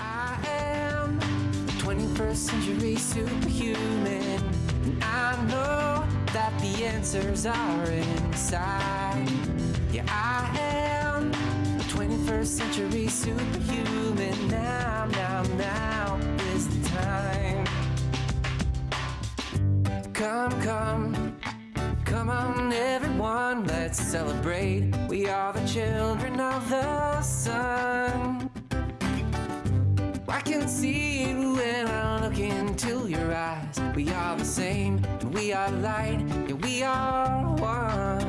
I am the 21st century superhuman. And I know that the answers are inside. Yeah, I am the 21st century superhuman. Now, now, now is the time. Come, come, come on, everyone, let's celebrate. We are the children of the sun. I can see it when I look into your eyes. We are the same, and we are light, yeah, we are one.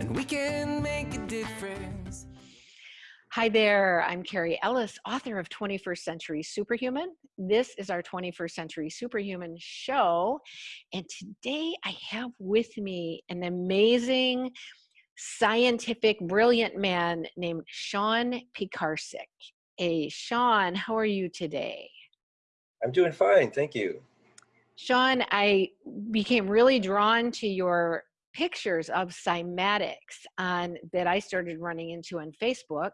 And we can make a difference. Hi there, I'm Carrie Ellis, author of 21st Century Superhuman. This is our 21st Century Superhuman show. And today I have with me an amazing, scientific, brilliant man named Sean Pekarsik. Hey, Sean, how are you today? I'm doing fine, thank you. Sean, I became really drawn to your pictures of cymatics on that I started running into on Facebook.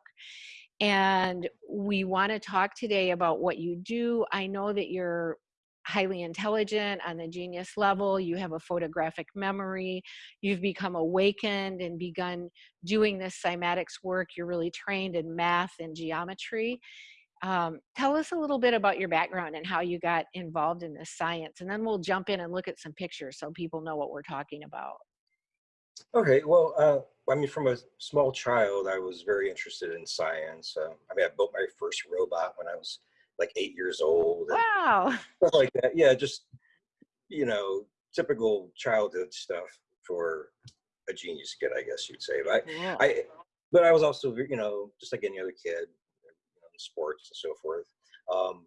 And we want to talk today about what you do. I know that you're highly intelligent on the genius level. You have a photographic memory. You've become awakened and begun doing this cymatics work. You're really trained in math and geometry. Um, tell us a little bit about your background and how you got involved in this science. And then we'll jump in and look at some pictures so people know what we're talking about. Okay, well, uh, I mean, from a small child, I was very interested in science. Uh, I mean, I built my first robot when I was like eight years old. Wow. Stuff like that. Yeah, just, you know, typical childhood stuff for a genius kid, I guess you'd say. But Yeah. I, but I was also, you know, just like any other kid, you know, sports and so forth. Um,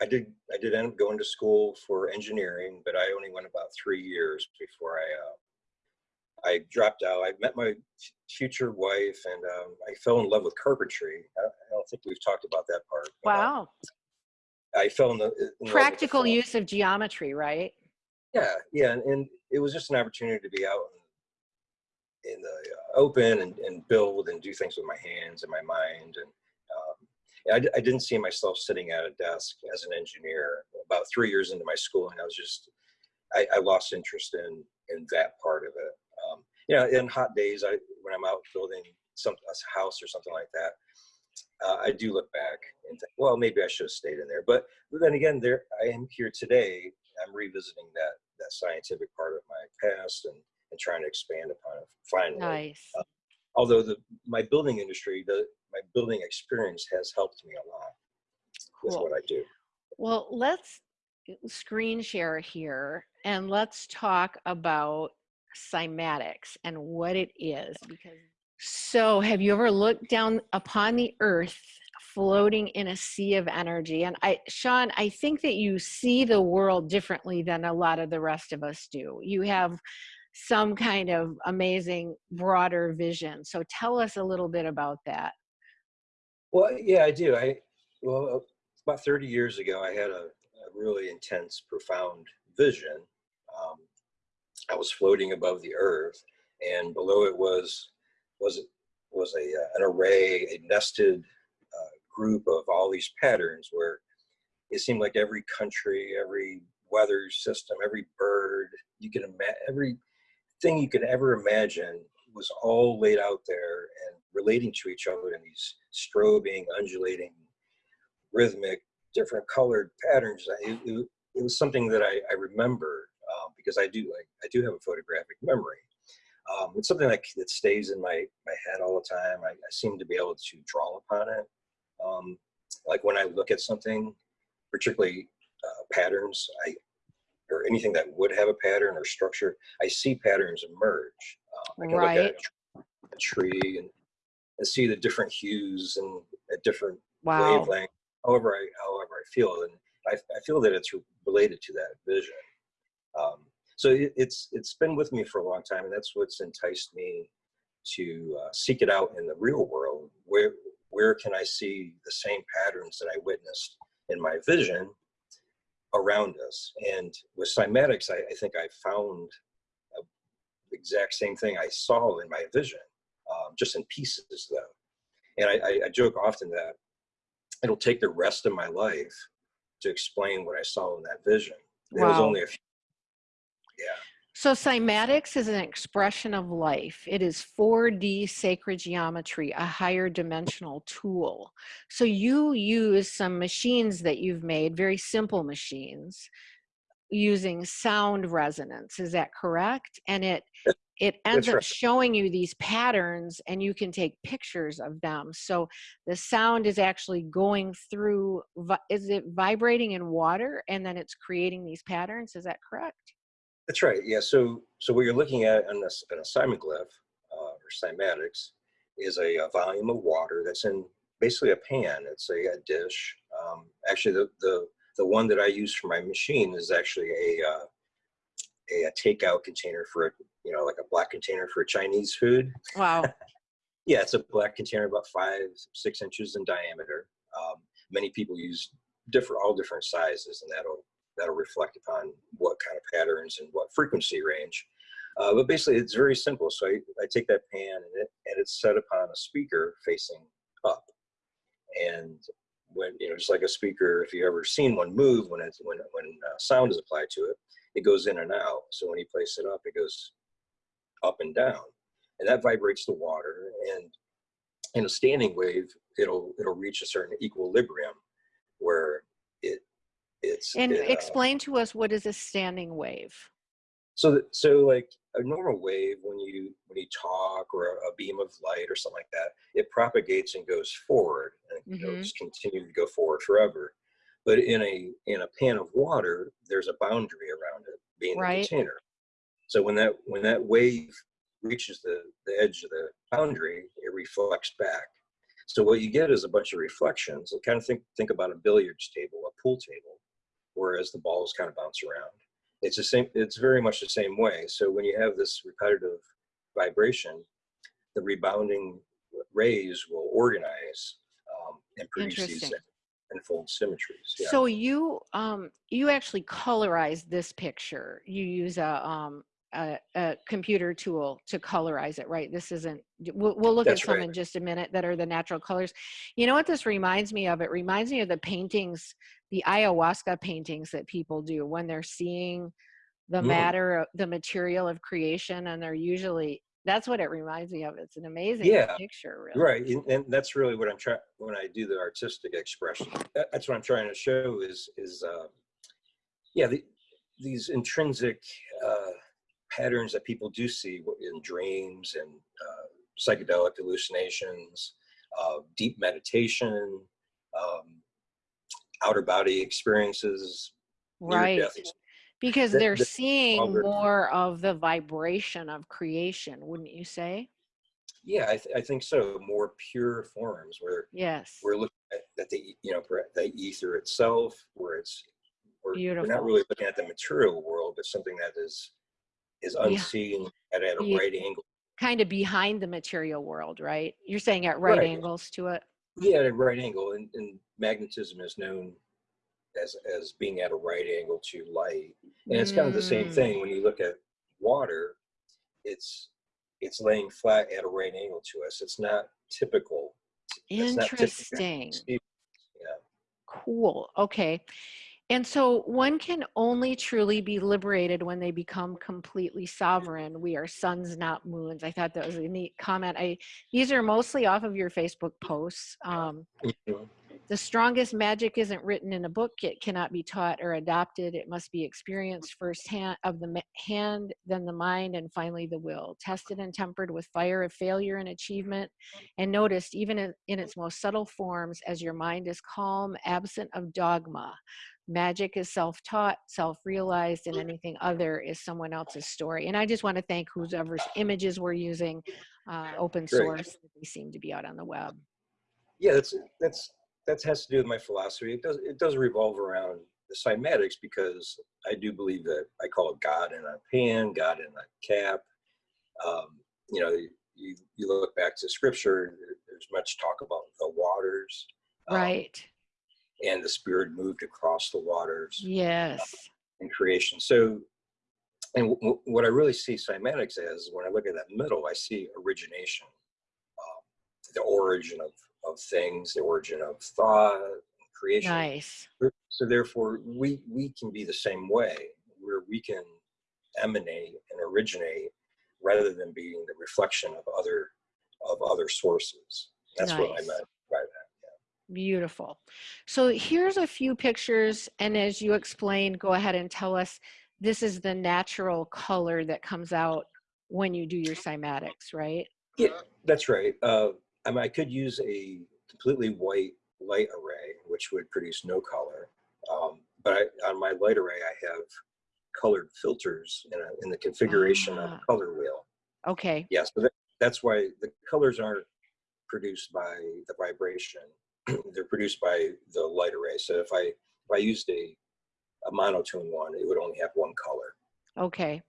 I did, I did end up going to school for engineering, but I only went about three years before I, uh, I dropped out. I met my future wife, and um, I fell in love with carpentry. I, I don't think we've talked about that part. but, Wow. I fell in, the, in the Practical use of geometry, right? Yeah, yeah, and, and it was just an opportunity to be out in, in the uh, open and, and build and do things with my hands and my mind. And um, I, I didn't see myself sitting at a desk as an engineer. About three years into my schooling, I was just I, I lost interest in in that part of it. Um, you know, in hot days, I when I'm out building some a house or something like that, uh, I do look back and think, well, maybe I should have stayed in there. But then again, there I am here today. I'm revisiting that that scientific part of my past and and trying to expand upon it finally. Nice. Although the my building industry, the my building experience has helped me a lot with Cool. what I do. Well, let's screen share here and let's talk about cymatics and what it is because so have you ever looked down upon the earth floating in a sea of energy and i sean i think that you see the world differently than a lot of the rest of us do you have some kind of amazing broader vision so tell us a little bit about that Well, yeah, I do. I well, about 30 years ago, I had a, a really intense, profound vision. Um, I was floating above the earth, and below it was was was a uh, an array, a nested uh, group of all these patterns where it seemed like every country, every weather system, every bird you can imagine, every thing you could ever imagine was all laid out there and relating to each other in these strobing, undulating, rhythmic, different colored patterns. It, it, it was something that I, I remember um, because I do like I do have a photographic memory. Um, it's something that, that stays in my, my head all the time. I, I seem to be able to draw upon it. Um, like when I look at something, particularly uh, patterns, I or anything that would have a pattern or structure, I see patterns emerge. Um, I can look at Right. a, tree and, and see the different hues and a different wow wavelength, however I however I feel, and I, I feel that it's related to that vision. Um, so it, it's it's been with me for a long time, and that's what's enticed me to uh, seek it out in the real world. Where where can I see the same patterns that I witnessed in my vision around us? And with cymatics, I, I think I found the exact same thing I saw in my vision, um, just in pieces though. And I, I, I joke often that it'll take the rest of my life to explain what I saw in that vision. It was only a few, yeah. So cymatics is an expression of life. It is 4D sacred geometry, a higher dimensional tool. So you use some machines that you've made, very simple machines, using sound resonance. Is that correct? And it it ends that's up showing you these patterns and you can take pictures of them. So the sound is actually going through, is it vibrating in water and then it's creating these patterns? Is that correct? That's right. Yeah. So, so what you're looking at on this, an assignment glyph uh, or cymatics is a, a volume of water that's in basically a pan. It's a, a dish. Um, actually, the, the the one that I use for my machine is actually a uh, a, a takeout container for a you know like a black container for Chinese food. Wow. Yeah, it's a black container about five six inches in diameter. Um, many people use different all different sizes, and that'll that'll reflect upon what kind of patterns and what frequency range. Uh, but basically, it's very simple. So I, I take that pan and it and it's set upon a speaker facing up, and when you know, just like a speaker, if you've ever seen one move when it's when when uh, sound is applied to it, it goes in and out. So when you place it up, it goes up and down, and that vibrates the water. And in a standing wave, it'll it'll reach a certain equilibrium where it's And it, explain to us what is a standing wave? so so like a normal wave when you when you talk or a, beam of light or something like that it propagates and goes forward and it'll Mhm. just continue to go forward forever but in a in a pan of water there's a boundary around it being Right. the container so when that when that wave reaches the the edge of the boundary it reflects back so what you get is a bunch of reflections and kind of think think about a billiards table a pool table whereas the balls kind of bounce around it's the same it's very much the same way so when you have this repetitive vibration the rebounding rays will organize um, and produce these unfold symmetries yeah. So you um you actually colorize this picture. You use a um a, a computer tool to colorize it, right? This isn't. We'll, we'll look That's at some right. in just a minute that are the natural colors. You know what this reminds me of? It reminds me of the paintings, the ayahuasca paintings that people do when they're seeing the Mm. matter, the material of creation, and they're usually. That's what it reminds me of. It's an amazing Yeah, picture, really. right and, and that's really what i'm trying when i do the artistic expression that, that's what i'm trying to show is is uh, yeah the, these intrinsic uh, patterns that people do see in dreams and uh, psychedelic hallucinations uh, deep meditation um, outer body experiences Right. Because that- they're seeing longer- more of the vibration of creation, wouldn't you say? yeah I, th- I think so more pure forms where Yes. we're looking at, at the you know the ether itself where it's we're, we're not really looking at the material world but something that is is Yeah. unseen at, at a Yeah. right angle Kind of behind the material world, right? You're saying at right, Right. angles to it. yeah at a right angle and, and magnetism is known as as being at a right angle to light and it's kind of the same Mm. thing when you look at water it's it's laying flat at a right angle to us it's not typical it's not typical. Interesting. yeah Cool. Okay. And so one can only truly be liberated when they become completely sovereign. We are suns, not moons. I thought that was a neat comment. I these are mostly off of your Facebook posts. Um. The strongest magic isn't written in a book. It cannot be taught or adopted. It must be experienced firsthand of the hand, then the mind, and finally the will. Tested and tempered with fire of failure and achievement, and noticed even in, in its most subtle forms as your mind is calm, absent of dogma. Magic is self taught, self realized, and anything other is someone else's story. And I just want to thank whoever's images we're using, uh, open Great. source. They seem to be out on the web. yeah that's that's that has to do with my philosophy it does it does revolve around the cymatics because i do believe that i call it god in a pan god in a cap um, you know you you look back to scripture there's much talk about the waters um, Right. And the spirit moved across the waters Yes. in creation so and what i really see cymatics as when i look at that middle i see origination um, the origin of, of things, the origin of thought, creation. Nice. So therefore, we we can be the same way, where we can emanate and originate rather than being the reflection of other of other sources. That's what I meant. Beautiful. So here's a few pictures, and as you explained, go ahead and tell us this is the natural color that comes out when you do your cymatics, right? Yeah, that's right. Uh, I mean, I could use a completely white light array, which would produce no color. Um, but I, on my light array, I have colored filters in, a, in the configuration of Ah. a color wheel. Okay. Yes, so that, that's why the colors aren't produced by the vibration. They're produced by the light array. So if I if I used a a monotone one, it would only have one color. Okay.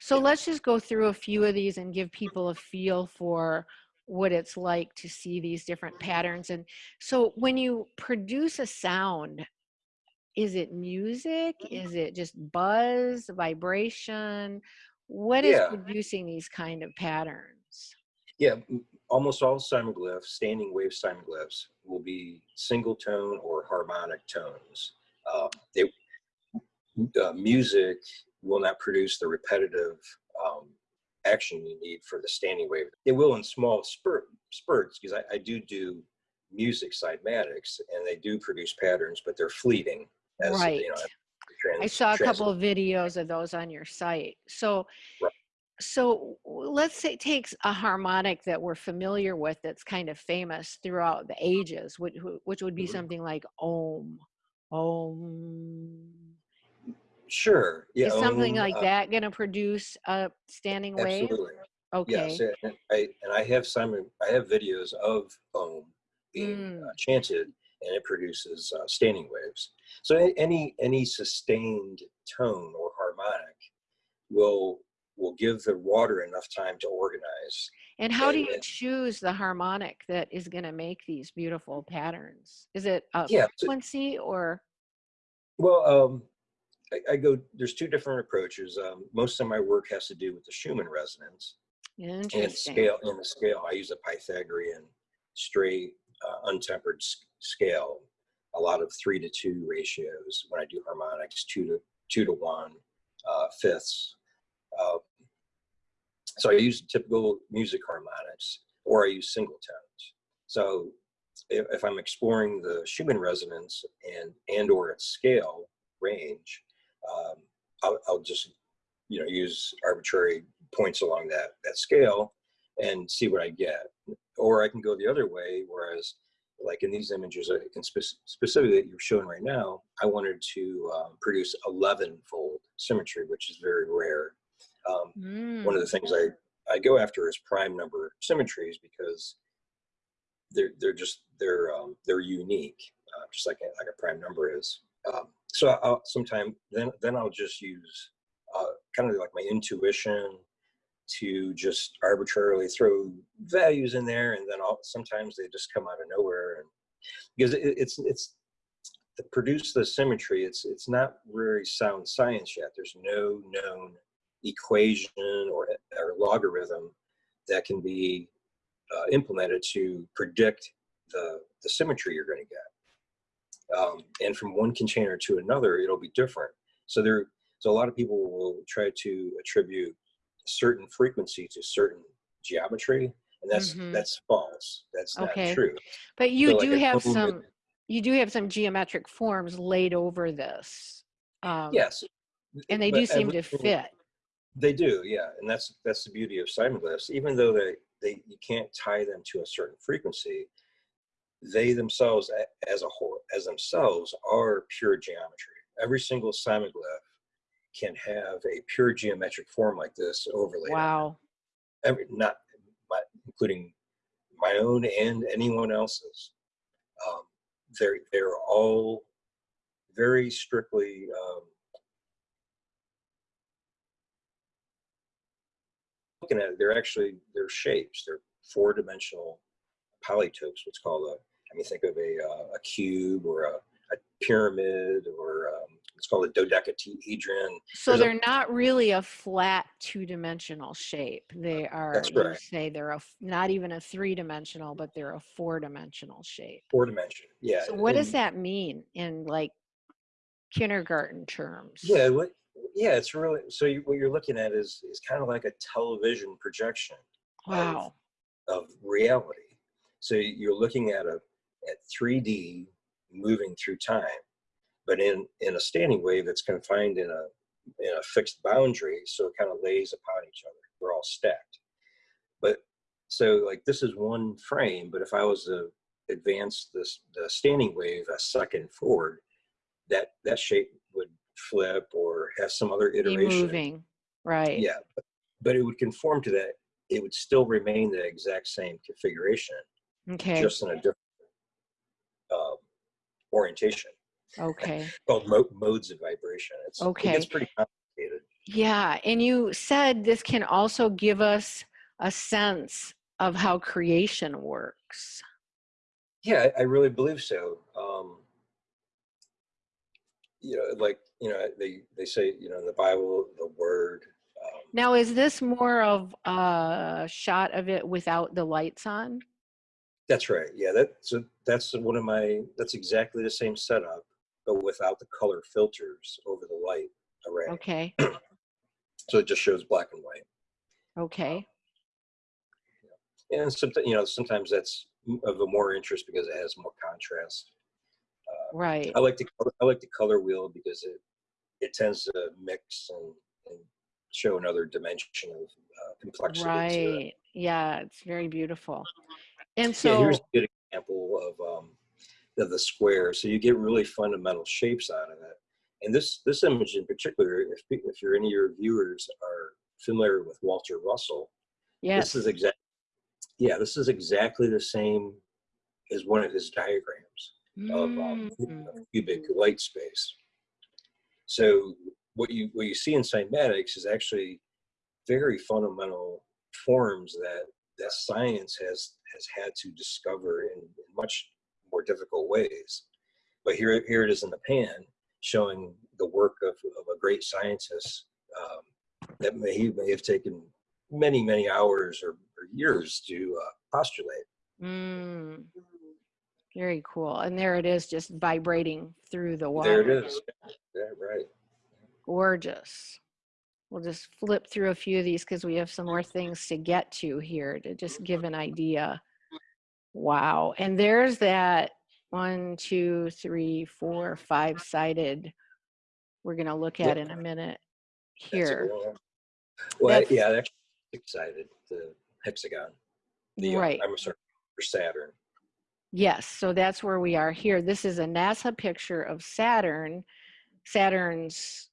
So let's just go through a few of these and give people a feel for what it's like to see these different patterns. And so when you produce a sound, is it music? Mm-hmm. Is it just buzz, vibration? What is Yeah. producing these kind of patterns? Yeah, almost all cymaglyphs, standing wave cymaglyphs, will be single tone or harmonic tones. Uh, they, uh, music will not produce the repetitive um, action you need for the standing wave. It will in small spurt, spurts because I, I do do music cymatics and they do produce patterns, but they're fleeting. As, Right. You know, I saw a couple of videos of those on your site. So, Right. So let's say takes a harmonic that we're familiar with that's kind of famous throughout the ages, which, which would be Mhm. something like Om, Om. Sure. Yeah. Is something um, like uh, that going to produce a standing wave? Absolutely. Okay. Yes, and I and I have some. I have videos of Om being Mm. uh, chanted, and it produces uh, standing waves. So any any sustained tone or harmonic will will give the water enough time to organize. And how do you choose the harmonic that is going to make these beautiful patterns? Is it a Yeah. so- frequency or? well, um, I, I go. There's two different approaches. Um, most of my work has to do with the Schumann resonance. Interesting. and scale in the scale i use a pythagorean straight uh, untempered scale a lot of three to two ratios when i do harmonics two to two to one uh, fifths uh, so i use typical music harmonics or i use single tones so if, if i'm exploring the schumann resonance and and or its scale range um, I'll, I'll just you know use arbitrary points along that that scale and see what I get. Or I can go the other way, whereas like in these images, can specifically that you're showing right now, I wanted to um, produce 11 fold symmetry, which is very rare. Um, One of Mm, the things I, I go after is prime number symmetries because they're, they're just, they're, um, they're unique, uh, just like a, like a prime number is. Um, so I'll sometime, then, then I'll just use uh, kind of like my intuition to just arbitrarily throw values in there and then all, sometimes they just come out of nowhere and because it, it's it's to produce the symmetry it's it's not very sound science yet there's no known equation or, or logarithm that can be uh, implemented to predict the the symmetry you're going to get um, and from one container to another it'll be different so there so a lot of people will try to attribute certain frequency to certain geometry, and that's Mhm. that's false. That's not Okay. true. But you So do a have some, you do have some geometric forms laid over this. Um, Yes, And they but do seem to fit. They do, yeah, and that's that's the beauty of cymaglyphs. Even though they they you can't tie them to a certain frequency, they themselves as a whole as themselves are pure geometry. Every single cymaglyph can have a pure geometric form like this overlaid. Wow. every not my, including my own and anyone else's. Um, they're they're all very strictly um, looking at it. They're actually they're shapes. They're four dimensional polytopes. What's called a I mean think of a uh, a cube or a, a pyramid or um, it's called a dodecahedron. So There's they're not really a flat two-dimensional shape. They are, That's right. say they're a, not even a three-dimensional, but they're a four-dimensional shape. four dimension. Yeah. So what does that mean in like kindergarten terms? Yeah, what, yeah, it's really so. You, what you're looking at is is kind of like a television projection Wow. of reality. So you're looking at a at 3D moving through time, but in in a standing wave that's confined in a in a fixed boundary, so it kind of lays upon each other. They're all stacked. But so like this is one frame, but if I was to advance this the standing wave a second forward, that that shape flip or have some other Be iteration. moving, right? Yeah, but, but it would conform to that. It would still remain the exact same configuration, Okay, just in a different um, orientation okay. called mo- modes of vibration. It's, Okay. It pretty complicated. Yeah, and you said this can also give us a sense of how creation works. Yeah, I, I really believe so. Um, you know, like you know, they they say you know in the Bible the word. Um, Now, is this more of a shot of it without the lights on? That's right. Yeah, that's a, that's one of my. That's exactly the same setup, but without the color filters over the light array. Okay, So it just shows black and white. okay, And sometimes you know sometimes that's of a more interest because it has more contrast. right, I like the color- I like the color wheel because it it tends to mix and, and show another dimension of uh, complexity. right. Yeah, it's very beautiful. And Yeah, so, here's a good example of um, of the square. So you get really fundamental shapes out of it. And this this image in particular, if if you're any of your viewers are familiar with Walter Russell, yes, this is exact. Yeah, this is exactly the same as one of his diagrams of, um, Mm, of cubic light space. So what you what you see in cymatics is actually very fundamental forms that that science has has had to discover in, in much more difficult ways. But here here it is in the pan, showing the work of, of a great scientist um, that may he may have taken many many hours or, or years to uh, postulate. mm. Very cool. And there it is, just vibrating through the water. There it is. Yeah, right. Gorgeous. We'll just flip through a few of these because we have some more things to get to here to just give an idea. Wow. And there's that one, two, three, four, five sided we're going to look at in a minute here. Well, That's- yeah, that's excited. The hexagon. The, uh, Right. I'm sorry, for Saturn. Yes, so that's where we are here. This is a NASA picture of Saturn, Saturn's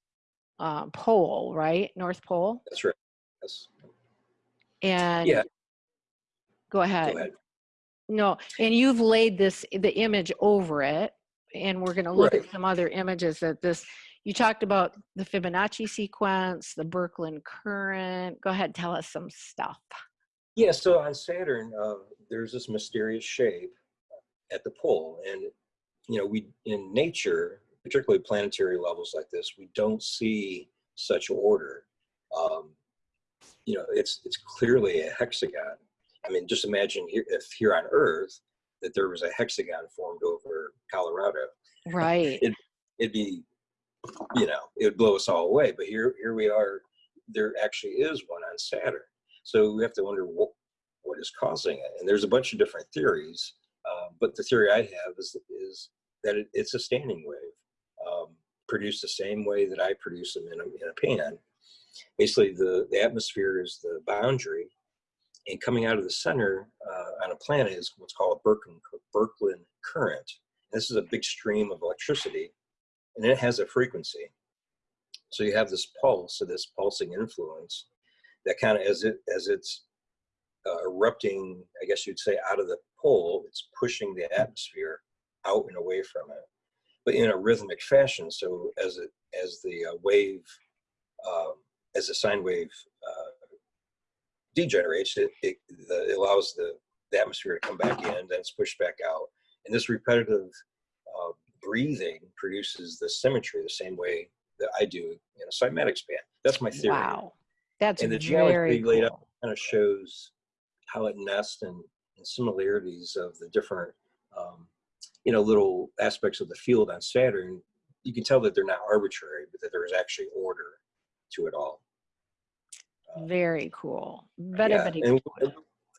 uh, pole, right? North Pole. That's right. Yes. And Yeah. go ahead. Go ahead. No, and you've laid this the image over it, and we're going to look Right. at some other images that this. You talked about the Fibonacci sequence, the Birkeland current. Go ahead, tell us some stuff. Yeah. So on Saturn, uh, there's this mysterious shape at the pole, and you know, we in nature, particularly planetary levels like this, we don't see such order. Um, you know, it's it's clearly a hexagon. I mean, just imagine here, if here on Earth that there was a hexagon formed over Colorado. Right. it'd be, you know, it would blow us all away. But here, here we are. There actually is one on Saturn. So we have to wonder what, what is causing it. And there's a bunch of different theories. Uh, but the theory I have is is that it, it's a standing wave, produced the same way that I produce them in a, in a pan. Basically, the, the atmosphere is the boundary, and coming out of the center uh, on a planet is what's called a Birkeland, Birkeland current. This is a big stream of electricity, and it has a frequency. So you have this pulse, so this pulsing influence that kind of as it as it's uh, erupting, I guess you'd say, out of the pole, it's pushing the atmosphere out and away from it, but in a rhythmic fashion. So as it as the uh, wave, um, as the sine wave uh, degenerates, it, it, the, it allows the, the atmosphere to come back in, then it's pushed back out. And this repetitive uh, breathing produces the symmetry the same way that I do in a cymatics band. That's my theory. Wow. That's And the geometry laid out kind of shows how it nests and, and similarities of the different, um, you know, little aspects of the field on Saturn. You can tell that they're not arbitrary, but that there is actually order to it all. Very cool. Very, yeah, very cool. and-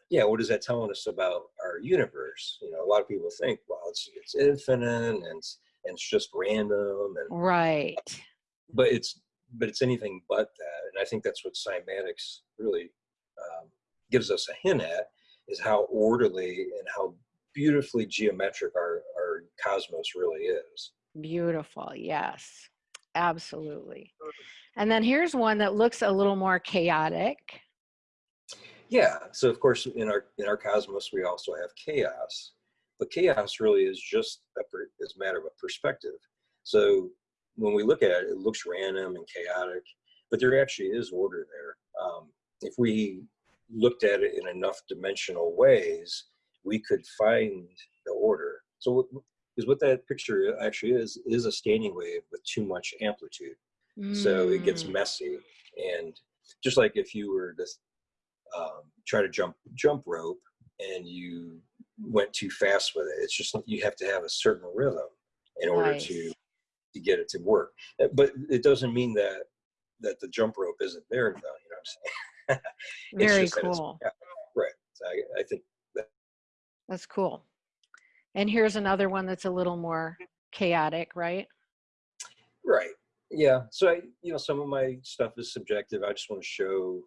yeah, what is that telling us about our universe? You know, a lot of people think, well, it's it's infinite and it's, and it's just random, and Right. but it's but it's anything but that. And I think that's what cymatics really um, gives us a hint at is how orderly and how beautifully geometric our cosmos really is. Beautiful. Yes. Absolutely. And then here's one that looks a little more chaotic. Yeah. So of course, in our in our cosmos, we also have chaos, but chaos really is just a per, is a matter of a perspective. So when we look at it, it looks random and chaotic, but there actually is order there. Um, if we looked at it in enough dimensional ways, we could find the order. So because what that picture actually is is a standing wave with too much amplitude so it gets Mm, messy and just like if you were to um, try to jump jump rope and you went too fast with it it's just you have to have a certain rhythm in order to Nice. to get it to work Uh, but it doesn't mean that that the jump rope isn't there though you know what i'm saying It's Very just that it's- cool. yeah, right so I, I think That's cool. And here's another one that's a little more chaotic, right? Right. Yeah. So I, you know, some of my stuff is subjective. I just want to show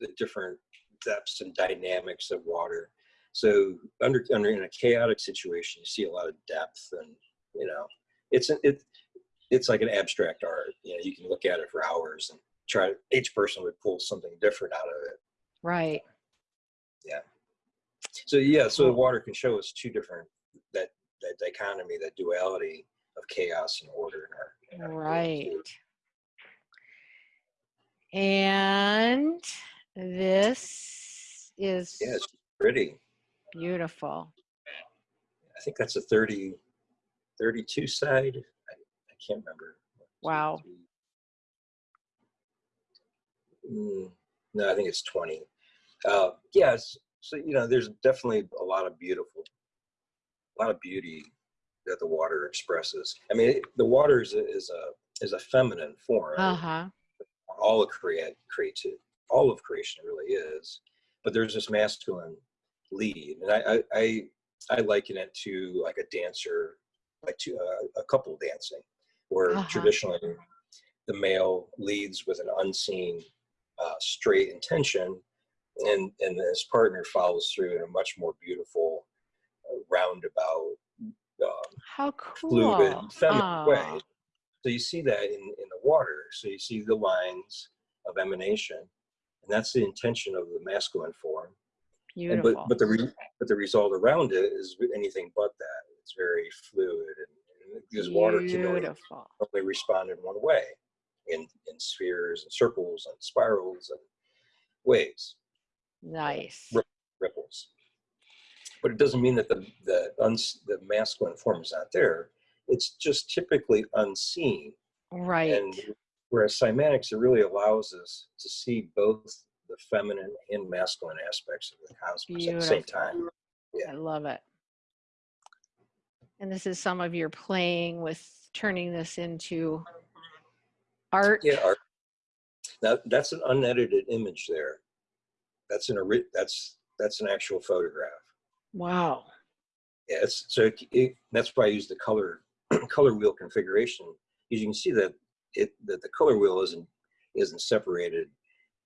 the different depths and dynamics of water. So under under in a chaotic situation, you see a lot of depth, and you know, it's an, it it's like an abstract art. You know, you can look at it for hours and try. Each person would pull something different out of it. Right. So yeah, so the water can show us two different that that dichotomy, that duality of chaos and order in our, in our Right. And this is Yeah, it's pretty. beautiful. I think that's a 30, 32 side. I, I can't remember. Wow. Mm, no, I think it's 20. Uh, it's, so, you know, there's definitely a lot of beautiful, a lot of beauty that the water expresses. I mean, it, the water is a, is a, is a feminine form. Uh huh. all of create creative all of creation really is but there's this masculine lead and i i i, I liken it to like a dancer like to a, a couple dancing where Uh-huh. traditionally the male leads with an unseen uh, straight intention and and his partner follows through in a much more beautiful uh, roundabout um, How cool. fluid, feminine way. So you see that in, in the water. So you see the lines of emanation, and that's the intention of the masculine form. And Beautiful. but but the re, but the result around it is anything but that. It's very fluid, and, and because water can only, only respond in one way, in in spheres and circles and spirals and waves Nice. ripples. But it doesn't mean that the the, uns, the masculine form is not there. It's just typically unseen. Right. And whereas cymatics, it really allows us to see both the feminine and masculine aspects of the cosmos at the same time. yeah. I love it. And this is some of your playing with turning this into art. Yeah. Our, now that's an unedited image there. That's an that's that's an actual photograph. Wow. Yeah, so it, it, that's why I use the color color wheel configuration. Because you can see that it that the color wheel isn't isn't separated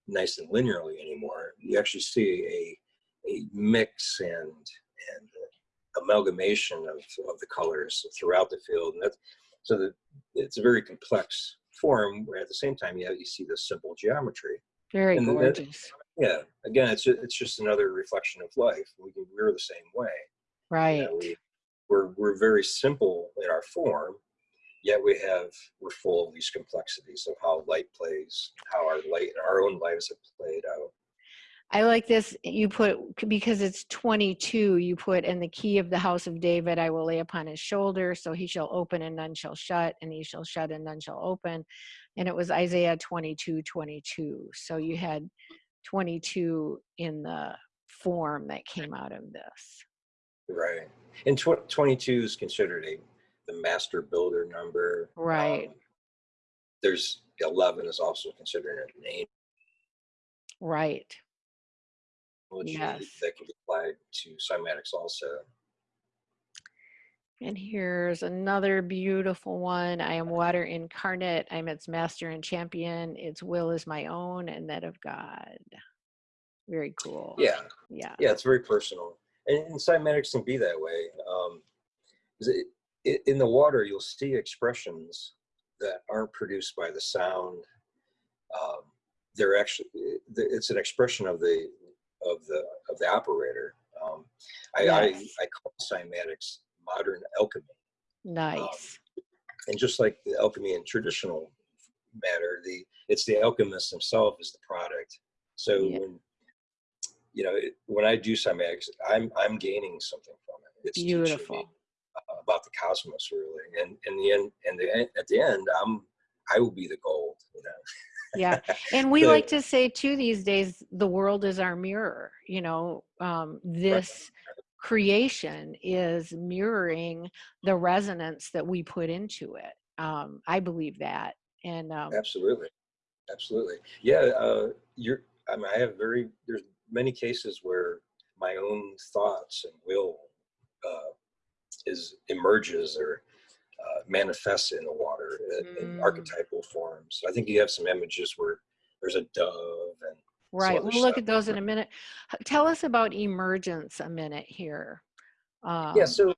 nice and linearly anymore. You actually see a a mix and and amalgamation of, of the colors throughout the field, and that's so that it's a very complex form. Where at the same time, you have, you see this simple geometry. Very And gorgeous. Yeah, again, it's it's just another reflection of life. We can, we're the same way. You Right. know, we, we're we're very simple in our form, yet we have we're full of these complexities of how light plays, how our light our own lives have played out. I like this. You put because it's 22. You put in the key of the house of David. I will lay upon his shoulder, so he shall open and none shall shut, and he shall shut and none shall open. And it was Isaiah 22, 22. So you had 22 in the form that came out of this. Right. And tw- 22 is considered a the master builder number. Right. Um, there's 11 is also considered an angel, Right. which Yes. that can be applied to cymatics also. And here's another beautiful one. I am water incarnate. I'm its master and champion. Its will is my own and that of God. Very cool. Yeah. Yeah. Yeah, it's very personal. And, and cymatics can be that way. Um, it, it, in the water, you'll see expressions that aren't produced by the sound. Um, they're actually, it's an expression of the of the of the operator. Um, I, Yes. I I call cymatics modern alchemy, Nice. and just like the alchemy in traditional matter, the it's the alchemist himself is the product. So Yeah. when you know it, when I do cymatics, I'm I'm gaining something from it. It's Beautiful. uh, about the cosmos really, and in the end, and the at the end, I'm I will be the gold. You know. Yeah. And we like to say too these days, the world is our mirror. You know, um, this creation is mirroring the resonance that we put into it. Um, I believe that. And um, Absolutely, absolutely. Yeah, uh, you're. I mean, I have very. There's many cases where my own thoughts and will uh, is emerges or uh, manifests in the water in, in Mm. archetypal forms. I think you have some images where there's a dove and Right. We'll look stuff. at those in a minute. Tell us about emergence a minute here. Um, yeah. So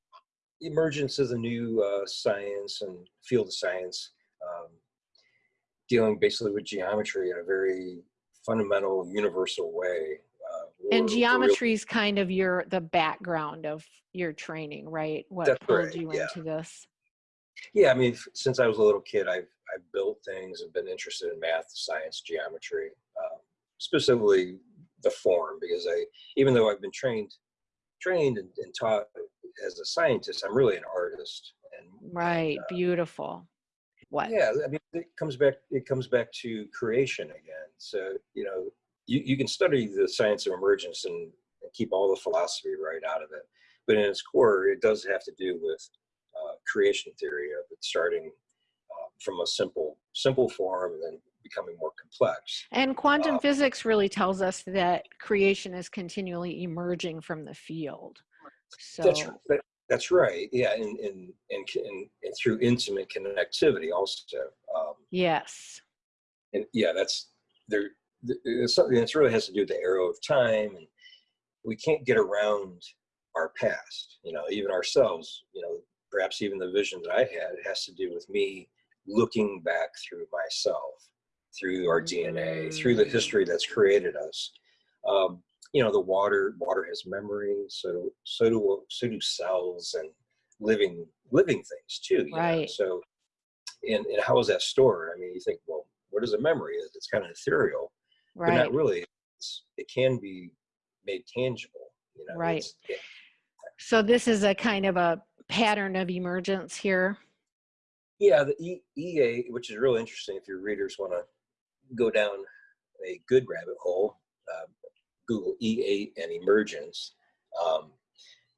emergence is a new uh, science and field of science um, dealing basically with geometry in a very fundamental, universal way. Uh, and geometry is kind of your the background of your training, right? What pulled right, you yeah. into this? Yeah, I mean, f- since I was a little kid, I've I've built things. I've been interested in math, science, geometry, um, specifically the form, because I, even though I've been trained, trained and, and taught as a scientist, I'm really an artist. And Right. Beautiful. What? yeah, I mean, it comes back. It comes back to creation again. So you know, you you can study the science of emergence and, and keep all the philosophy right out of it, but in its core, it does have to do with uh, creation theory of it starting uh, from a simple simple form and then becoming more complex. And quantum Uh, physics really tells us that creation is continually emerging from the field. So That's that, that's right. Yeah, and and and, and, and through intimate connectivity also. Um, yes. and yeah, that's there. It's something that really has to do with the arrow of time, and we can't get around our past. You know, even ourselves. You know, perhaps even the vision that I had it has to do with me looking back through myself, through our DNA, through the history that's created us. Um, you know, the water water has memory, so so do so do cells and living living things too. you know? Right. So, and and how is that stored? I mean, you think, well, what is a memory? It's kind of ethereal, but Right. not really. It's, it can be made tangible. You know, Right. It- So this is a kind of a pattern of emergence here. yeah, the e, E8, which is really interesting if your readers want to go down a good rabbit hole, uh, Google E8 and emergence. Um,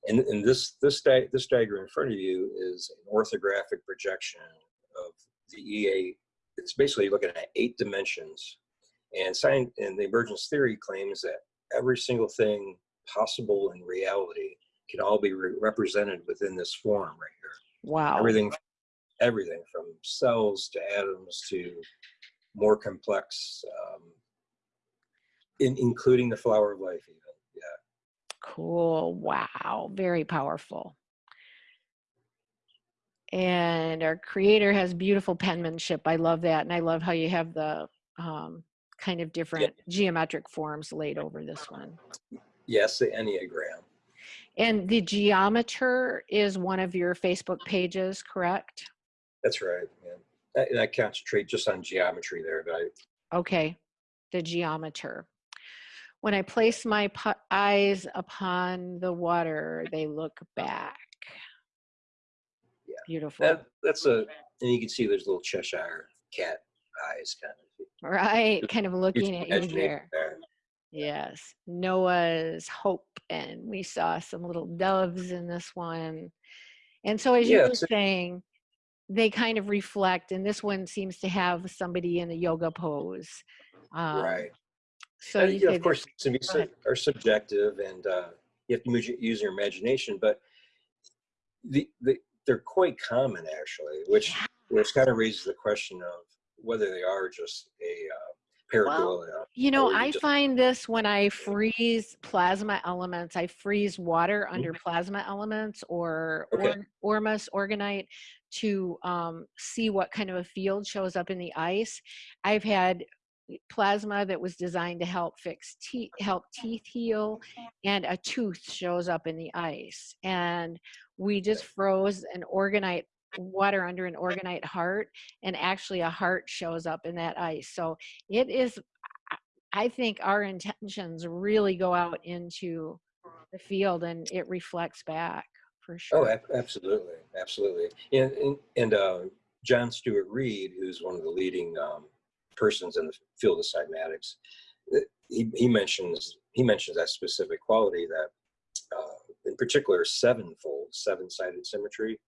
and, and this this di- this diagram in front of you is an orthographic projection of the E8. It's basically looking at eight dimensions, and science and the emergence theory claims that every single thing possible in reality can all be re- represented within this form right here Wow. everything everything from cells to atoms to more complex um, in, including the flower of life even yeah Cool. Wow. Very powerful. And our creator has beautiful penmanship. I love that. And I love how you have the um, kind of different geometric forms laid over this one. yes the enneagram And the geometer is one of your Facebook pages, correct? that's right yeah. I, concentrate just on geometry there but I, Okay, the geometer. When I place my eyes upon the water, they look back. Yeah. Beautiful. That, that's a, and you can see there's little Cheshire cat eyes kind of. right. Kind of looking at you there. there. Yes. Noah's hope. And we saw some little doves in this one. And so, as you were saying, they kind of reflect, and this one seems to have somebody in a yoga pose. Um, Right. So, And, you know, of course, things can be Go sub- ahead. are subjective, and uh, you have to use your- imagination. But the, the they're quite common actually, which which kind of raises the question of whether they are just a uh, pareidolia. You know, I just- find this when I freeze plasma elements, I freeze water Mm-hmm. under plasma elements or Okay. or ormus orgonite to um, see what kind of a field shows up in the ice. I've had plasma that was designed to help fix teeth, help teeth heal, and a tooth shows up in the ice. And we just froze an orgonite water under an orgonite heart, and actually a heart shows up in that ice. So it is I- think our intentions really go out into the field and it reflects back for Oh, sure. ab- absolutely, absolutely. And and, and uh, John Stuart Reid, who's one of the leading um, persons in the field of cymatics, uh, he, he mentions he mentions that specific quality that, uh, in particular, sevenfold, seven-sided symmetry,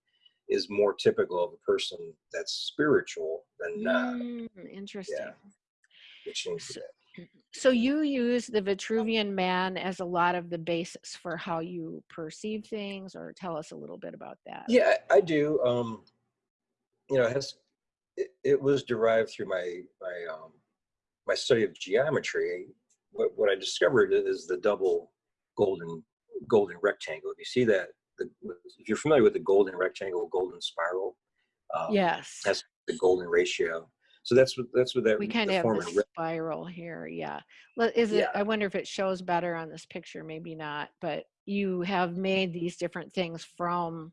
is more typical of a person that's spiritual than not. Mm, interesting. Which seems to So- So you use the Vitruvian man as a lot of the basis for how you perceive things, or tell us a little bit about that. Yeah, I I do. Um, you know, it has it, it was derived through my my um, my study of geometry. What what I discovered is the double golden golden rectangle. If you see that, the, if you're familiar with the golden rectangle, golden spiral, um, Yes. That's the golden ratio. So that's what that's what that We kind of have the spiral here. Yeah. Is it, Yeah. I wonder if it shows better on this picture, maybe not, but you have made these different things from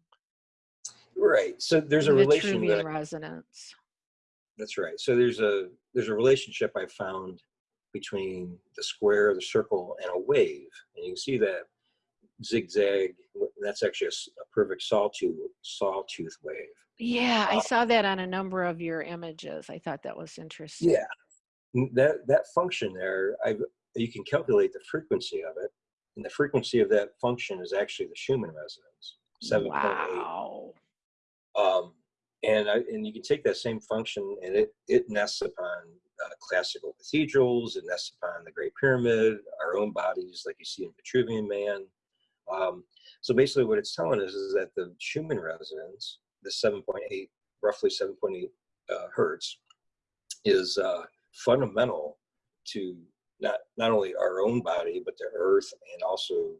right. So there's a relation Vitruvian that resonance. That's right. So there's a there's a relationship I found between the square, the circle, and a wave, and you can see that zigzag. That's actually a perfect sawtooth sawtooth wave. Yeah, I Uh, saw that on a number of your images. I thought that was interesting. Yeah, that that function there, I you can calculate the frequency of it, and the frequency of that function is actually the Schumann resonance, seven point eight. Wow. Um, and I, and you can take that same function and it, it nests upon uh, classical cathedrals, it nests upon the Great Pyramid, our own bodies, like you see in Vitruvian Man. Um, so basically, what it's telling us is that the Schumann resonance, the 7.8, roughly 7.8 uh, hertz, is uh, fundamental to not not only our own body, but the Earth, and also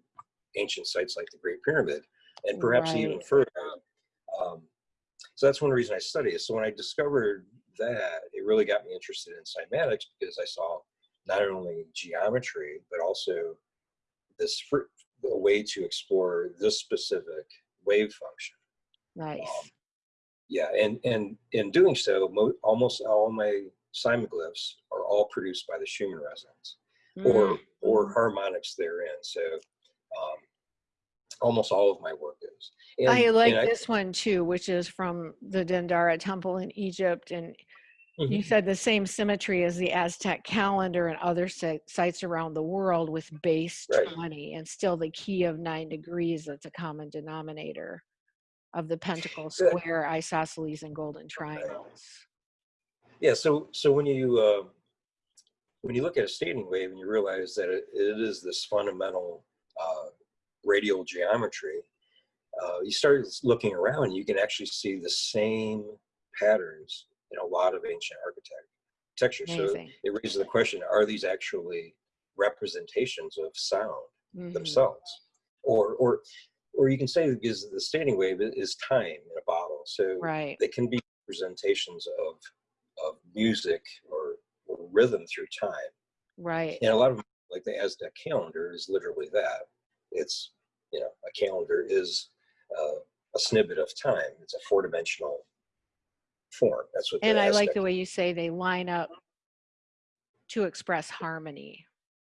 ancient sites like the Great Pyramid, and perhaps even further. Um, so that's one reason I study it. So when I discovered that, it really got me interested in cymatics because I saw not only geometry but also this a way to explore this specific wave function. Nice. Um, yeah, and and in doing so, mo- almost all my cymaglyphs are all produced by the Schumann resonance or Mm, or harmonics therein. So um, almost all of my work is. And, I like and this one too, which is from the Dendera temple in Egypt. And you Mhm. said the same symmetry as the Aztec calendar and other sites around the world with base Right. 20 and still the key of nine degrees that's a common denominator of the pentacle, Yeah. square, isosceles, and golden triangles. Yeah, so so when you uh, when you look at a standing wave and you realize that it, it is this fundamental uh, radial geometry, uh, you start looking around you can actually see the same patterns in a lot of ancient architecture. So it raises the question: Are these actually representations of sound Mhm. themselves, or or or you can say because the standing wave is time in a bottle, so Right. they can be representations of of music or, or rhythm through time. Right. And a lot of them, like the Aztec calendar is literally that. It's you know a calendar is uh, a snippet of time. It's a four dimensional form. That's what. And I like the way you say they line up to express harmony.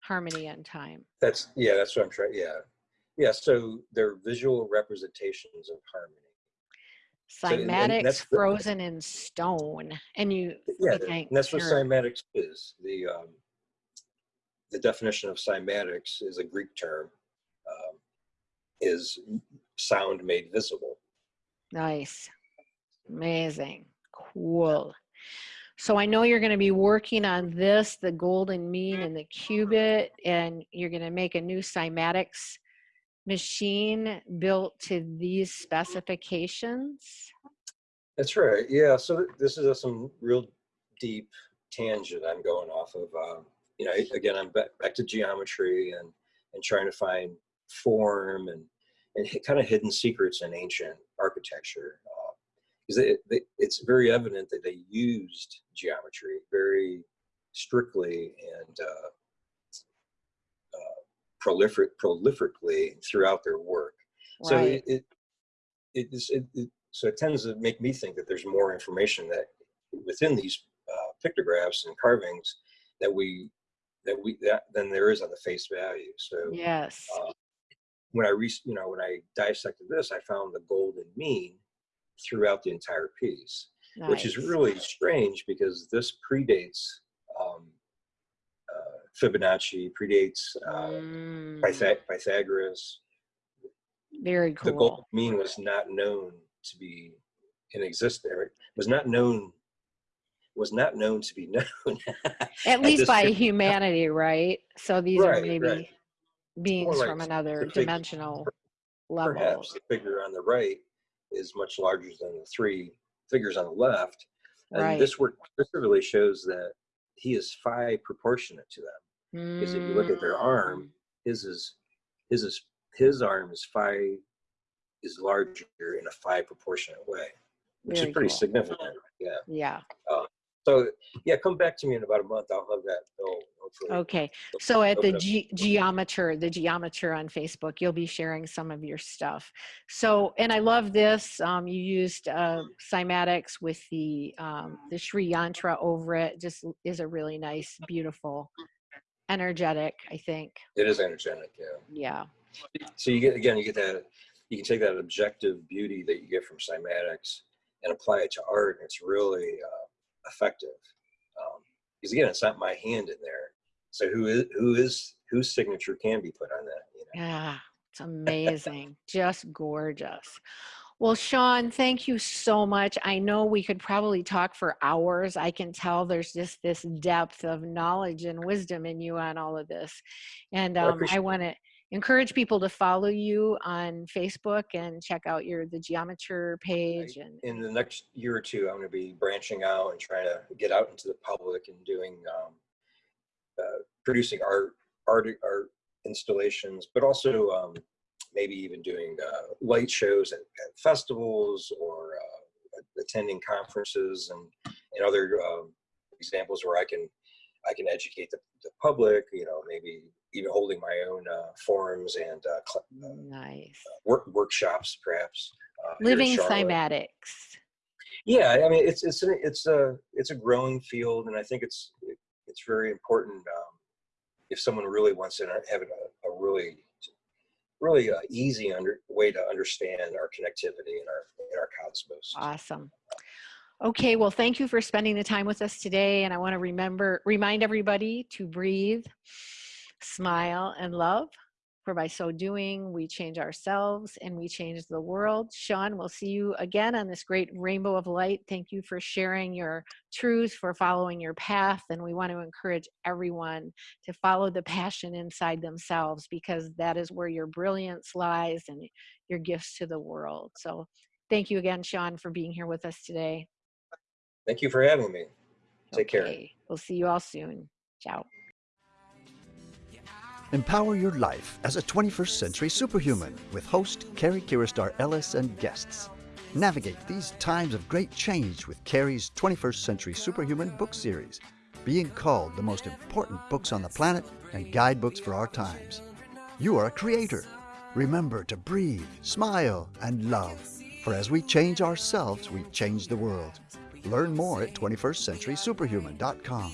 harmony and time. That's yeah, that's what I'm trying. Yeah, yeah. So they're visual representations of harmony. So, Cymatics the- frozen in stone, and you. Yeah, we think, and that's what sure. cymatics is. The um, the definition of cymatics is a Greek term. Um, is sound made visible. Nice. Amazing. Cool. So I know you're going to be working on this, the golden mean and the cubit, and you're going to make a new cymatics machine built to these specifications. That's right. Yeah. So this is a, some real deep tangent I'm going off of. Um, you know, again, I'm back, back to geometry and and trying to find form and and kind of hidden secrets in ancient architecture. Because it, it, it's very evident that they used geometry very strictly and uh, uh, prolific, prolifically throughout their work. So Right. it, it, it, is, it, it so it tends to make me think that there's more information that within these uh, pictographs and carvings that we that we that than there is on the face value. So yes. uh, when I re, you know when I dissected this, I found the golden mean throughout the entire piece, which is really strange because this predates um, uh, Fibonacci, predates uh, Mm, Pythag- Pythagoras very cool. the gold cool. mean was not known to be in existence was not known was not known to be known At least by fig- humanity, right? So these are maybe right. beings like from another dimensional level. perhaps the figure on the right is much larger than the three figures on the left and Right. this work this really shows that he is phi proportionate to them because if you look at their arm Mm, his is his is his arm is phi is larger in a phi proportionate way which Very is pretty cool. significant yeah Yeah. So yeah, come back to me in about a month. I'll have that. bill, hopefully. Okay. So at the ge- geometer, the geometer on Facebook, you'll be sharing some of your stuff. So, and I love this. Um, you used uh, cymatics with the um, the Sri Yantra over it. Just is a really nice, beautiful, energetic. I think. It is energetic. Yeah. Yeah. So you get again, you get that. You can take that objective beauty that you get from cymatics and apply it to art, and it's really uh, effective. Um, because again, it's not my hand in there. So who is who is whose signature can be put on that? You know? Yeah, it's amazing. Just gorgeous. Well, Sean, thank you so much. I know we could probably talk for hours. I can tell there's just this depth of knowledge and wisdom in you on all of this. And Well, I um, I want to encourage people to follow you on Facebook and check out your the geometry page and In the next year or two, I'm going to be branching out and trying to get out into the public and doing um, uh, producing art, art, art installations, but also um, maybe even doing uh, light shows at, at festivals or uh, attending conferences and, and other um, examples where I can I can educate the, the public. You know, maybe even holding my own uh, forums and uh, cl- nice work, workshops, perhaps. Uh, living cymatics. Yeah, I mean, it's it's an, it's a it's a growing field, and I think it's it's very important um, if someone really wants to have a, a really really uh, easy under way to understand our connectivity in our in our cosmos. Awesome. Okay, well, thank you for spending the time with us today. And I want to remember, remind everybody to breathe, smile, and love. For by so doing, we change ourselves and we change the world. Sean, we'll see you again on this great rainbow of light. Thank you for sharing your truth, for following your path. And we want to encourage everyone to follow the passion inside themselves because that is where your brilliance lies and your gifts to the world. So thank you again, Sean, for being here with us today. Thank you for having me. Take care. We'll see you all soon. Ciao. Empower your life as a 21st century superhuman with host Carrie Kiristar Ellis and guests. Navigate these times of great change with Carrie's 21st Century Superhuman book series, being called the most important books on the planet and guidebooks for our times. You are a creator. Remember to breathe, smile, and love. For as we change ourselves, we change the world. Learn more at 21stcenturysuperhuman.com.